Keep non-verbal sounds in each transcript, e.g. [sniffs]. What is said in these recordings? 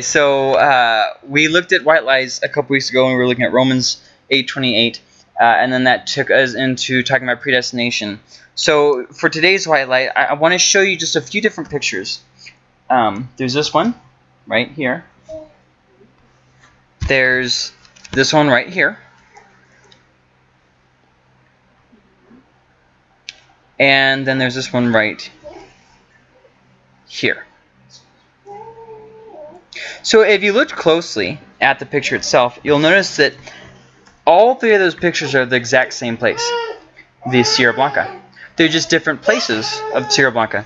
So uh, we looked at white lies a couple weeks ago, and we were looking at Romans 8:28, uh, and then that took us into talking about predestination. So for today's white light, I, I want to show you just a few different pictures. Um, there's this one right here. There's this one right here. And then there's this one right here. So if you look closely at the picture itself, you'll notice that all three of those pictures are the exact same place, the Sierra Blanca. They're just different places of Sierra Blanca.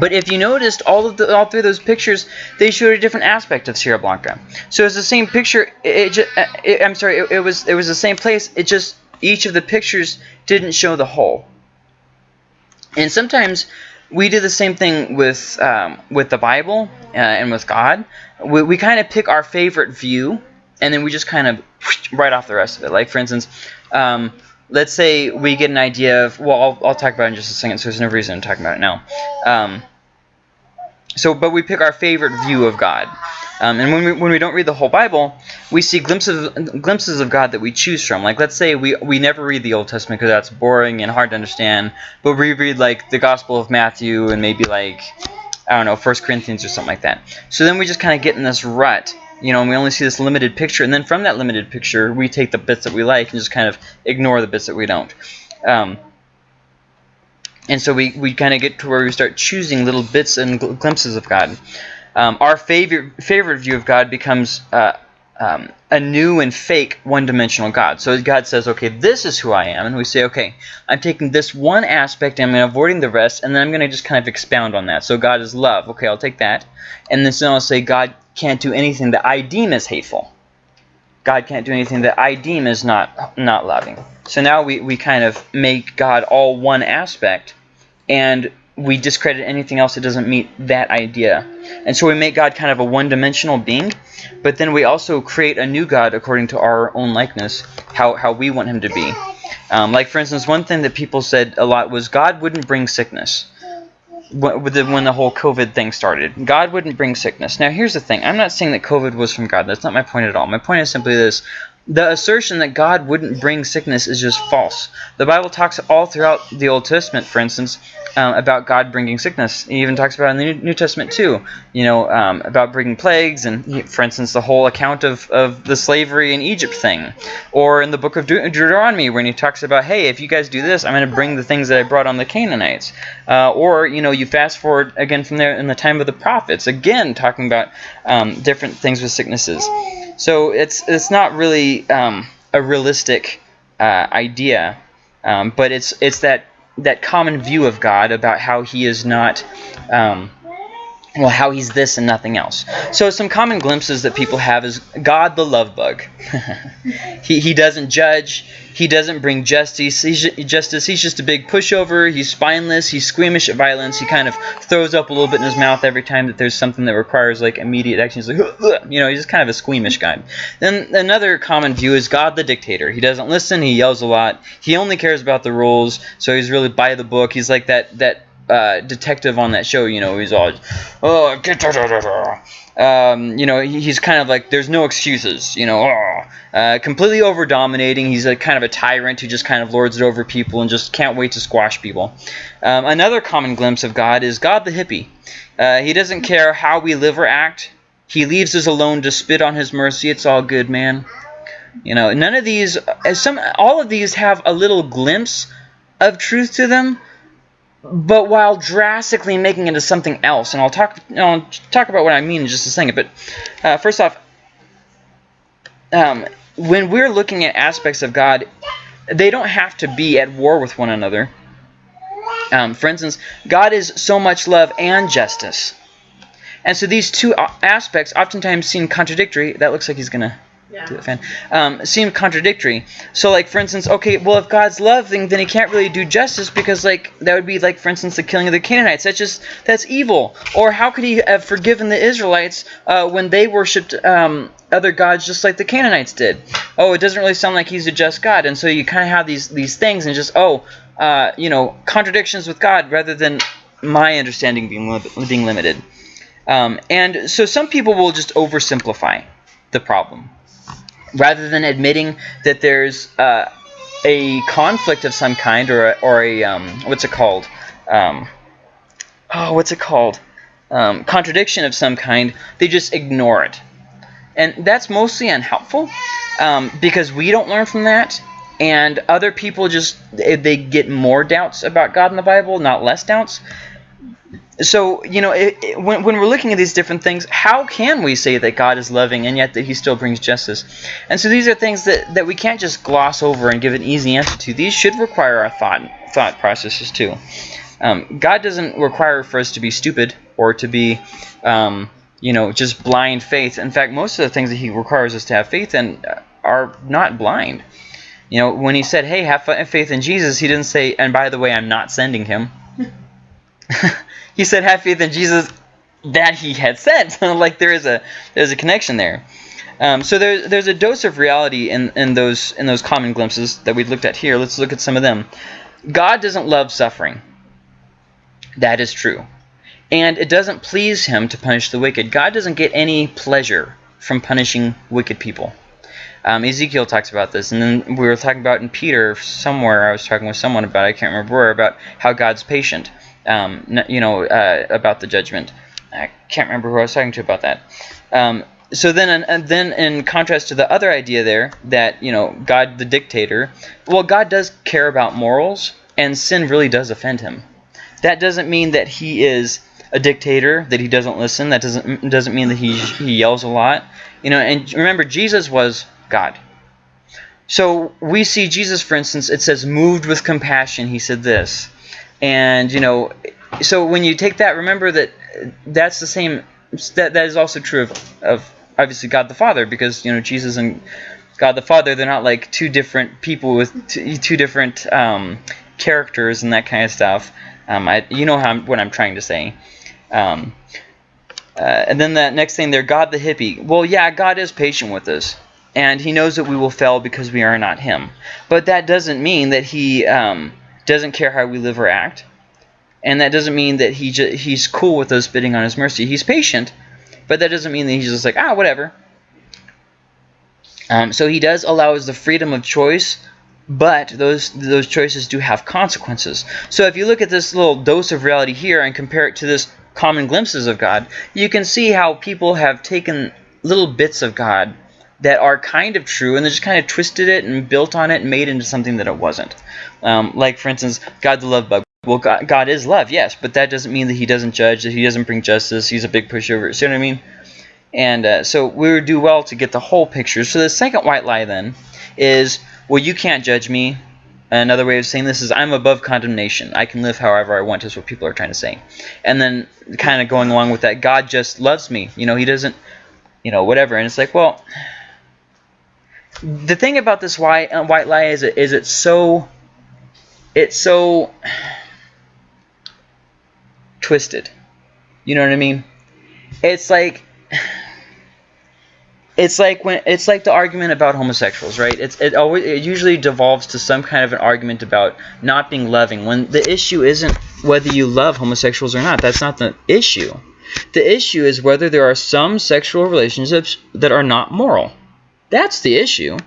But if you noticed, all of the, all three of those pictures, they showed a different aspect of Sierra Blanca. So it's the same picture. It, it, uh, it I'm sorry, it, it was it was the same place. It just each of the pictures didn't show the whole. And sometimes we do the same thing with um, with the Bible uh, and with God. We, we kind of pick our favorite view, and then we just kind of [sniffs] write off the rest of it. Like for instance, um, let's say we get an idea of well, I'll, I'll talk about it in just a second. So there's no reason to talk about it now. Um, so, but we pick our favorite view of God. Um, and when we, when we don't read the whole Bible, we see glimpses glimpses of God that we choose from. Like let's say we we never read the Old Testament because that's boring and hard to understand, but we read like the Gospel of Matthew and maybe like I don't know First Corinthians or something like that. So then we just kind of get in this rut, you know, and we only see this limited picture, and then from that limited picture, we take the bits that we like and just kind of ignore the bits that we don't. Um, and so we, we kind of get to where we start choosing little bits and gl glimpses of God um, our favorite favorite view of God becomes uh, um, a new and fake one-dimensional God. So God says, okay, this is who I am, and we say, okay, I'm taking this one aspect, and I'm avoiding the rest, and then I'm going to just kind of expound on that. So God is love. Okay, I'll take that, and then I'll say God can't do anything that I deem as hateful. God can't do anything that I deem as not not loving. So now we, we kind of make God all one aspect, and we discredit anything else that doesn't meet that idea. And so we make God kind of a one-dimensional being, but then we also create a new God according to our own likeness, how, how we want him to be. Um, like, for instance, one thing that people said a lot was God wouldn't bring sickness when the whole COVID thing started. God wouldn't bring sickness. Now, here's the thing. I'm not saying that COVID was from God. That's not my point at all. My point is simply this the assertion that God wouldn't bring sickness is just false. The Bible talks all throughout the Old Testament, for instance, um, about God bringing sickness. He even talks about in the New Testament too, you know, um, about bringing plagues and, for instance, the whole account of, of the slavery in Egypt thing. Or in the book of De Deuteronomy when he talks about, hey, if you guys do this, I'm going to bring the things that I brought on the Canaanites. Uh, or, you know, you fast forward again from there in the time of the prophets, again talking about um, different things with sicknesses. So it's it's not really um, a realistic uh, idea, um, but it's it's that that common view of God about how He is not. Um, well, how he's this and nothing else. So some common glimpses that people have is God the love bug. [laughs] he, he doesn't judge. He doesn't bring justice. He's, justice. He's just a big pushover. He's spineless. He's squeamish at violence. He kind of throws up a little bit in his mouth every time that there's something that requires like immediate action. He's like, you know, he's just kind of a squeamish guy. Then another common view is God the dictator. He doesn't listen. He yells a lot. He only cares about the rules. So he's really by the book. He's like that that uh, detective on that show, you know, he's all, oh, da, da, da. Um, you know, he's kind of like, there's no excuses, you know, oh. uh, completely over dominating. He's a kind of a tyrant who just kind of lords it over people and just can't wait to squash people. Um, another common glimpse of God is God the hippie. Uh, he doesn't care how we live or act. He leaves us alone to spit on his mercy. It's all good, man. You know, none of these, some, all of these have a little glimpse of truth to them, but while drastically making it into something else. And I'll talk I'll talk about what I mean in just a second. But uh, first off, um, when we're looking at aspects of God, they don't have to be at war with one another. Um, for instance, God is so much love and justice. And so these two aspects oftentimes seem contradictory. That looks like he's going to yeah. to the fan, um, seem contradictory. So, like, for instance, okay, well, if God's loving, then he can't really do justice because, like, that would be, like, for instance, the killing of the Canaanites. That's just, that's evil. Or how could he have forgiven the Israelites uh, when they worshipped um, other gods just like the Canaanites did? Oh, it doesn't really sound like he's a just God. And so you kind of have these, these things and just, oh, uh, you know, contradictions with God rather than my understanding being, li being limited. Um, and so some people will just oversimplify the problem rather than admitting that there's uh, a conflict of some kind or a, or a um, what's it called? Um, oh, what's it called? Um, contradiction of some kind. They just ignore it, and that's mostly unhelpful um, because we don't learn from that, and other people just they get more doubts about God in the Bible, not less doubts so you know it, it, when, when we're looking at these different things how can we say that god is loving and yet that he still brings justice? And so these are things that, that we can't just gloss over and give an easy answer to. These should require our thought thought processes too. Um, god doesn't require for us to be stupid or to be um, you know just blind faith. In fact most of the things that he requires us to have faith in are not blind. You know when he said hey have faith in jesus he didn't say and by the way i'm not sending him [laughs] [laughs] he said have faith in Jesus that he had sent. [laughs] like there is a there's a connection there. Um, so there's there's a dose of reality in, in those in those common glimpses that we looked at here. Let's look at some of them. God doesn't love suffering. That is true. And it doesn't please him to punish the wicked. God doesn't get any pleasure from punishing wicked people. Um, Ezekiel talks about this, and then we were talking about in Peter somewhere. I was talking with someone about I can't remember where about how God's patient um, you know, uh, about the judgment. I can't remember who I was talking to about that. Um, so then, and then in contrast to the other idea there, that you know, God the dictator, well, God does care about morals, and sin really does offend him. That doesn't mean that he is a dictator, that he doesn't listen. That doesn't doesn't mean that he he yells a lot. You know, and remember, Jesus was God. So we see Jesus, for instance, it says, moved with compassion, he said this. And, you know, so when you take that, remember that that's the same, that, that is also true of, of obviously God the Father, because, you know, Jesus and God the Father, they're not like two different people with two, two different um, characters and that kind of stuff. Um, I, you know how I'm, what I'm trying to say. Um, uh, and then that next thing there, God the hippie. Well, yeah, God is patient with us. And he knows that we will fail because we are not him. But that doesn't mean that he um, doesn't care how we live or act. And that doesn't mean that he he's cool with us bidding on his mercy. He's patient, but that doesn't mean that he's just like, ah, whatever. Um, so he does allow us the freedom of choice, but those those choices do have consequences. So if you look at this little dose of reality here and compare it to this common glimpses of God, you can see how people have taken little bits of God that are kind of true and they just kind of twisted it and built on it and made it into something that it wasn't. Um, like, for instance, God the love bug. Well, God, God, is love, yes, but that doesn't mean that he doesn't judge, that he doesn't bring justice, he's a big pushover. See what I mean? And uh, so we would do well to get the whole picture. So the second white lie then is, well, you can't judge me. Another way of saying this is I'm above condemnation. I can live however I want is what people are trying to say. And then kind of going along with that, God just loves me. You know, he doesn't, you know, whatever. And it's like, well, the thing about this white, uh, white lie is, it, is it's so it's so twisted. You know what I mean? It's like it's like when it's like the argument about homosexuals, right? It's it always it usually devolves to some kind of an argument about not being loving when the issue isn't whether you love homosexuals or not. That's not the issue. The issue is whether there are some sexual relationships that are not moral. That's the issue.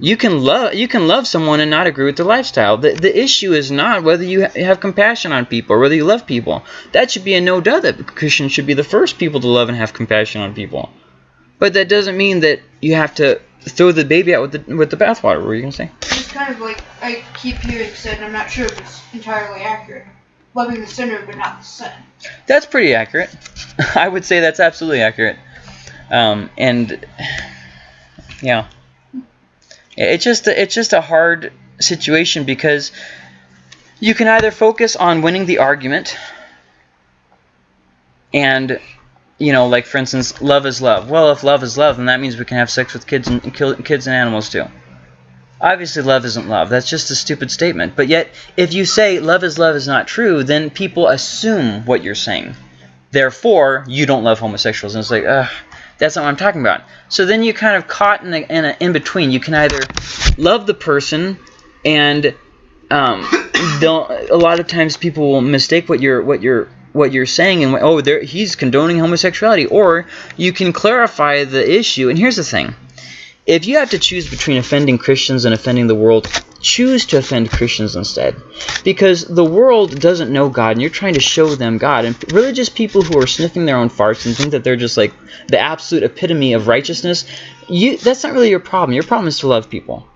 You can love you can love someone and not agree with their lifestyle. The the issue is not whether you ha have compassion on people or whether you love people. That should be a no doubt that Christians should be the first people to love and have compassion on people. But that doesn't mean that you have to throw the baby out with the with the bathwater. What were you gonna say? It's kind of like I keep hearing said, I'm not sure if it's entirely accurate. Loving the sinner but not the sin. That's pretty accurate. [laughs] I would say that's absolutely accurate. Um, and yeah. It's just it's just a hard situation because you can either focus on winning the argument and you know like for instance love is love. Well if love is love then that means we can have sex with kids and kill kids and animals too. Obviously love isn't love. That's just a stupid statement. But yet if you say love is love is not true then people assume what you're saying. Therefore you don't love homosexuals. And it's like ugh that's not what I'm talking about. So then you're kind of caught in a, in, in between. You can either love the person and um, [coughs] don't, a lot of times people will mistake what you're what you're what you're saying and oh there he's condoning homosexuality or you can clarify the issue and here's the thing if you have to choose between offending Christians and offending the world choose to offend Christians instead because the world doesn't know God and you're trying to show them God and religious people who are sniffing their own farts and think that they're just like the absolute epitome of righteousness you that's not really your problem your problem is to love people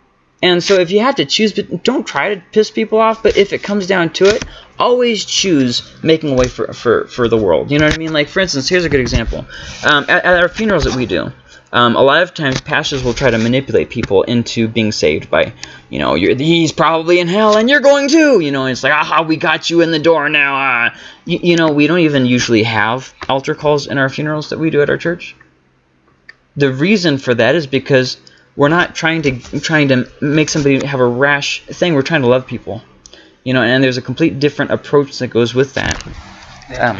and so if you have to choose, but don't try to piss people off, but if it comes down to it, always choose making a way for, for, for the world. You know what I mean? Like, for instance, here's a good example. Um, at, at, our funerals that we do, um, a lot of times pastors will try to manipulate people into being saved by, you know, he's probably in hell and you're going too. You know, it's like, aha, we got you in the door now. Ah. You, you know, we don't even usually have altar calls in our funerals that we do at our church. The reason for that is because we're not trying to trying to make somebody have a rash thing. We're trying to love people, you know. And there's a complete different approach that goes with that. Um,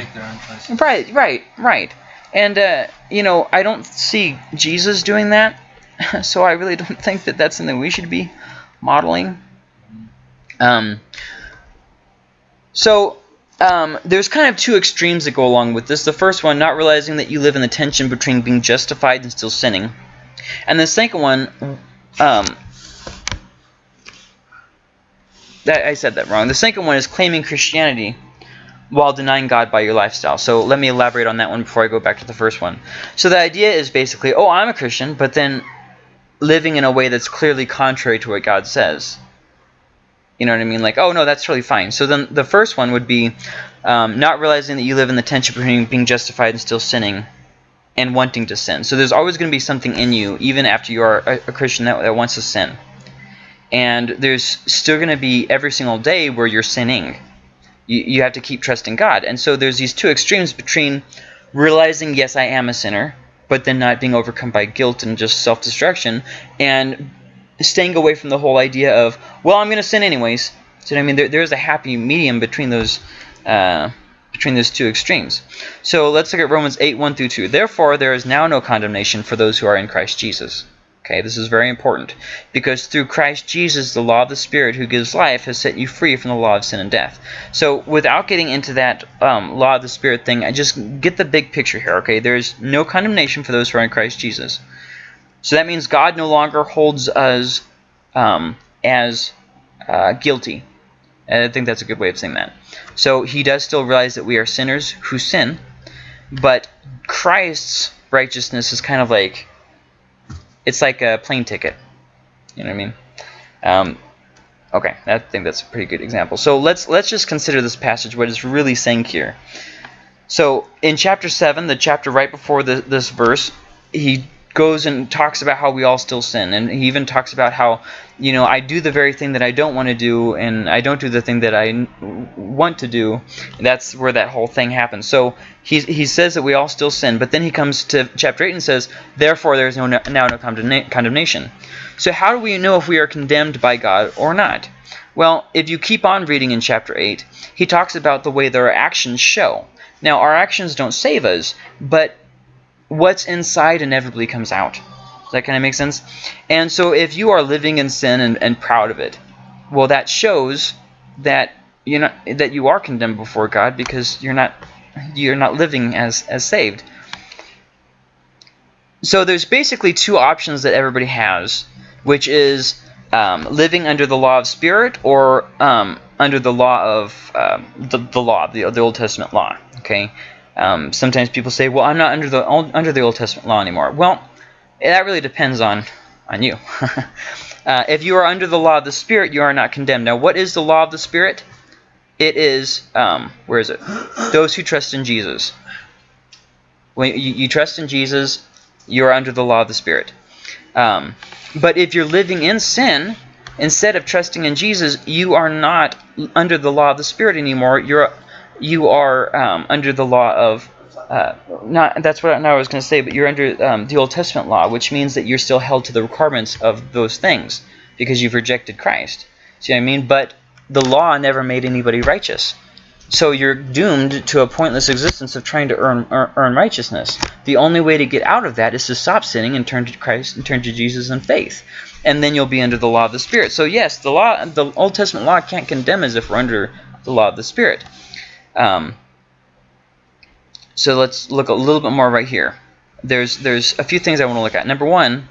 right, right, right. And uh, you know, I don't see Jesus doing that, [laughs] so I really don't think that that's something we should be modeling. Um, so um, there's kind of two extremes that go along with this. The first one, not realizing that you live in the tension between being justified and still sinning. And the second one, um, that I said that wrong. The second one is claiming Christianity while denying God by your lifestyle. So let me elaborate on that one before I go back to the first one. So the idea is basically, oh, I'm a Christian, but then living in a way that's clearly contrary to what God says. You know what I mean? Like, oh, no, that's totally fine. So then the first one would be um, not realizing that you live in the tension between being justified and still sinning and wanting to sin. So there's always going to be something in you, even after you are a, a Christian that, that wants to sin. And there's still going to be every single day where you're sinning. You, you have to keep trusting God. And so there's these two extremes between realizing, yes, I am a sinner, but then not being overcome by guilt and just self-destruction, and staying away from the whole idea of, well, I'm going to sin anyways. So I mean, there, there's a happy medium between those uh, between those two extremes. So let's look at Romans 8, 1 through 2. Therefore, there is now no condemnation for those who are in Christ Jesus. Okay, this is very important because through Christ Jesus, the law of the Spirit who gives life has set you free from the law of sin and death. So without getting into that um, law of the Spirit thing, I just get the big picture here. Okay, there is no condemnation for those who are in Christ Jesus. So that means God no longer holds us um, as uh, guilty. I think that's a good way of saying that. So he does still realize that we are sinners who sin, but Christ's righteousness is kind of like it's like a plane ticket. You know what I mean? Um, okay, I think that's a pretty good example. So let's let's just consider this passage what it's really saying here. So in chapter seven, the chapter right before the, this verse, he goes and talks about how we all still sin. And he even talks about how, you know, I do the very thing that I don't want to do, and I don't do the thing that I want to do. That's where that whole thing happens. So he, he says that we all still sin, but then he comes to chapter 8 and says, Therefore there is no, now no condemnation. So how do we know if we are condemned by God or not? Well, if you keep on reading in chapter 8, he talks about the way that our actions show. Now, our actions don't save us, but what's inside inevitably comes out. Does that kind of make sense? And so if you are living in sin and, and proud of it, well, that shows that you know that you are condemned before God because you're not you're not living as as saved. So there's basically two options that everybody has, which is um, living under the law of spirit or um, under the law of um, the, the law, the, the Old Testament law. Okay, um, sometimes people say, "Well, I'm not under the under the Old Testament law anymore." Well, that really depends on on you. [laughs] uh, if you are under the law of the Spirit, you are not condemned. Now, what is the law of the Spirit? It is um, where is it? Those who trust in Jesus. When you, you trust in Jesus, you are under the law of the Spirit. Um, but if you're living in sin, instead of trusting in Jesus, you are not under the law of the Spirit anymore. You're you are um, under the law of uh, not that's what I was going to say, but you're under um, the Old Testament law, which means that you're still held to the requirements of those things because you've rejected Christ. See what I mean? But the law never made anybody righteous. So you're doomed to a pointless existence of trying to earn, earn, righteousness. The only way to get out of that is to stop sinning and turn to Christ and turn to Jesus in faith. And then you'll be under the law of the Spirit. So yes, the law, the Old Testament law can't condemn us if we're under the law of the Spirit. Um, So let's look a little bit more right here. There's there's a few things I want to look at. Number one,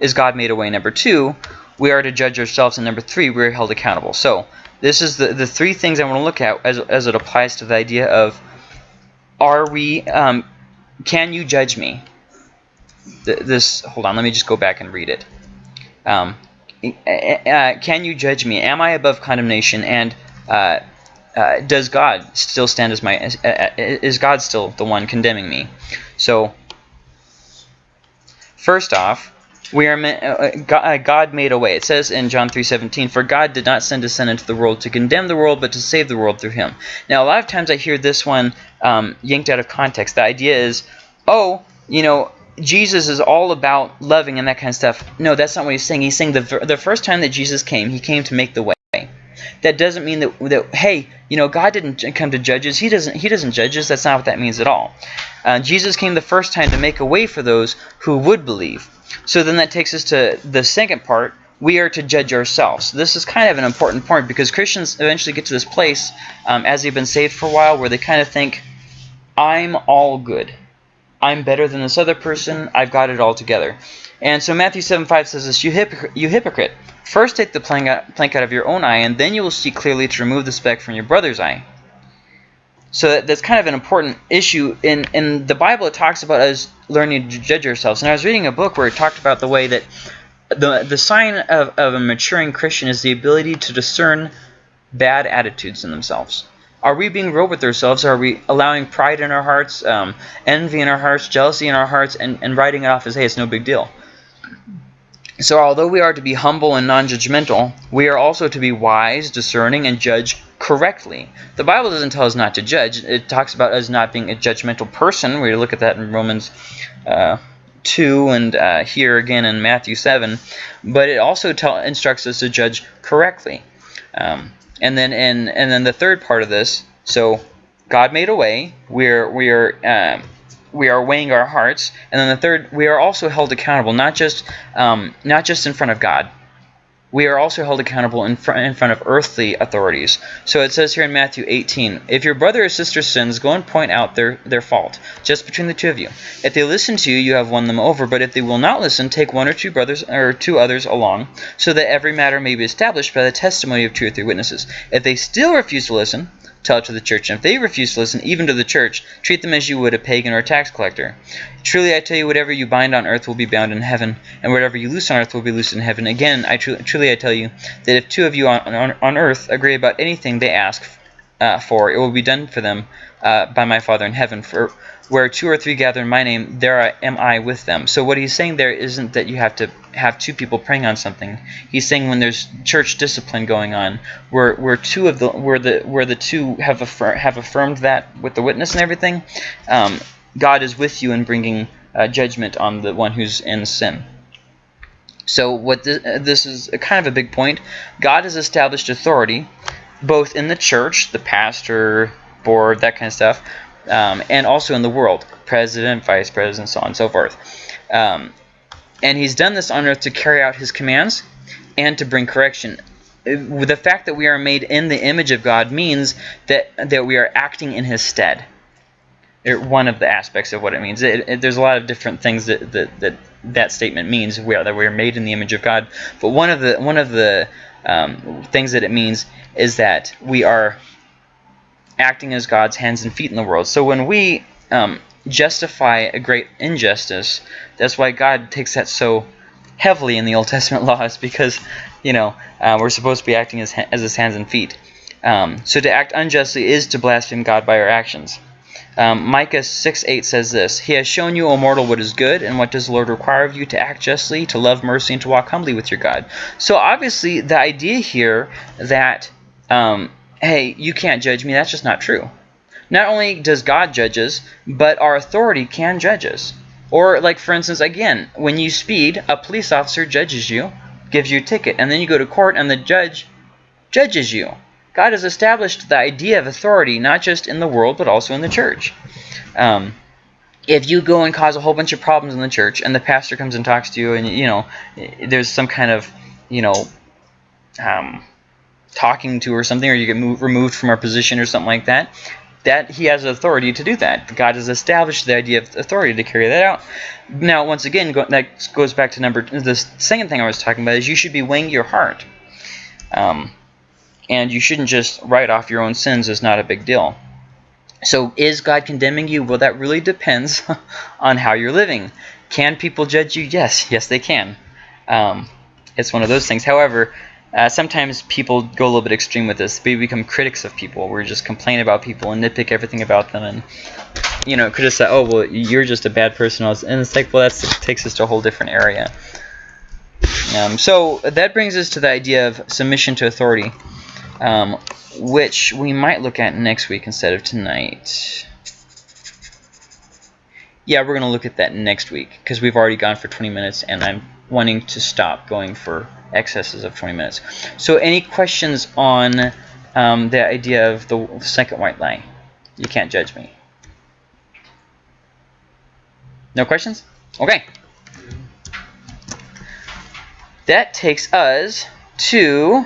is God made a way? Number two, we are to judge ourselves. And number three, we're held accountable. So this is the, the three things I want to look at as, as it applies to the idea of are we, um, can you judge me? This, hold on, let me just go back and read it. Um, uh, can you judge me? Am I above condemnation? And uh, uh, does God still stand as my, uh, is God still the one condemning me? So, first off, we are uh, uh, God made a way. It says in John 3:17, "For God did not send His Son into the world to condemn the world, but to save the world through Him." Now, a lot of times I hear this one um, yanked out of context. The idea is, oh, you know, Jesus is all about loving and that kind of stuff. No, that's not what he's saying. He's saying the the first time that Jesus came, He came to make the way. That doesn't mean that, that hey, you know, God didn't come to judges. He doesn't. He doesn't judge us. That's not what that means at all. Uh, Jesus came the first time to make a way for those who would believe. So then that takes us to the second part. We are to judge ourselves. This is kind of an important point because Christians eventually get to this place um, as they've been saved for a while where they kind of think, I'm all good. I'm better than this other person. I've got it all together. And so Matthew 7 5 says this, you, hypocrite, you hypocrite, first take the plank out, plank out of your own eye, and then you will see clearly to remove the speck from your brother's eye. So that, that's kind of an important issue. In, in the Bible, it talks about us learning to judge ourselves. And I was reading a book where it talked about the way that the, the sign of, of a maturing Christian is the ability to discern bad attitudes in themselves. Are we being real with ourselves? Are we allowing pride in our hearts, um, envy in our hearts, jealousy in our hearts, and, and writing it off as, hey, it's no big deal? So although we are to be humble and non-judgmental, we are also to be wise, discerning, and judge correctly. The Bible doesn't tell us not to judge. It talks about us not being a judgmental person. We look at that in Romans uh, 2 and uh, here again in Matthew 7. But it also tell, instructs us to judge correctly. Um, and then in and then the third part of this, so God made a way. We're we're um, we are weighing our hearts, and then the third, we are also held accountable, not just um, not just in front of God. We are also held accountable in front, in front of earthly authorities. So it says here in Matthew 18, If your brother or sister sins, go and point out their, their fault, just between the two of you. If they listen to you, you have won them over. But if they will not listen, take one or two brothers or two others along, so that every matter may be established by the testimony of two or three witnesses. If they still refuse to listen, tell it to the church. And if they refuse to listen, even to the church, treat them as you would a pagan or a tax collector. Truly I tell you, whatever you bind on earth will be bound in heaven, and whatever you loose on earth will be loosed in heaven. Again, I tr truly I tell you, that if two of you on, on, on earth agree about anything they ask uh, for, it will be done for them uh, by my Father in heaven. For where two or three gather in my name, there am I with them. So what he's saying there isn't that you have to have two people praying on something. He's saying when there's church discipline going on, where where two of the where the where the two have affir have affirmed that with the witness and everything, um, God is with you in bringing uh, judgment on the one who's in sin. So what this, uh, this is a kind of a big point. God has established authority both in the church, the pastor, board, that kind of stuff, um, and also in the world, president, vice president, so on and so forth. Um, and he's done this on earth to carry out his commands and to bring correction. Uh, the fact that we are made in the image of God means that, that we are acting in his stead. One of the aspects of what it means. It, it, there's a lot of different things that that, that, that statement means. We are, that we are made in the image of God. But one of the one of the um, things that it means is that we are acting as God's hands and feet in the world. So when we um, justify a great injustice, that's why God takes that so heavily in the Old Testament [laughs] laws because, you know, uh, we're supposed to be acting as, as his hands and feet. Um, so to act unjustly is to blaspheme God by our actions. Um, Micah 6.8 says this, He has shown you, O mortal, what is good, and what does the Lord require of you to act justly, to love mercy, and to walk humbly with your God. So obviously the idea here that um, hey, you can't judge me, that's just not true. Not only does God judge us, but our authority can judge us. Or, like, for instance, again, when you speed, a police officer judges you, gives you a ticket, and then you go to court and the judge judges you. God has established the idea of authority not just in the world, but also in the church. Um, if you go and cause a whole bunch of problems in the church and the pastor comes and talks to you and, you know, there's some kind of, you know, um, talking to or something, or you get moved, removed from our position or something like that, that he has authority to do that. God has established the idea of authority to carry that out. Now, once again, go, that goes back to number the second thing I was talking about is you should be weighing your heart, um, and you shouldn't just write off your own sins as not a big deal. So, is God condemning you? Well, that really depends [laughs] on how you're living. Can people judge you? Yes, yes, they can. Um, it's one of those things. However, uh, sometimes people go a little bit extreme with this. We become critics of people. We just complain about people and nitpick everything about them, and you know, criticize. Oh, well, you're just a bad person. And it's like, well, that takes us to a whole different area. Um, so that brings us to the idea of submission to authority, um, which we might look at next week instead of tonight. Yeah, we're going to look at that next week because we've already gone for 20 minutes, and I'm wanting to stop going for excesses of 20 minutes. So any questions on um, the idea of the second white lie? You can't judge me. No questions? Okay. That takes us to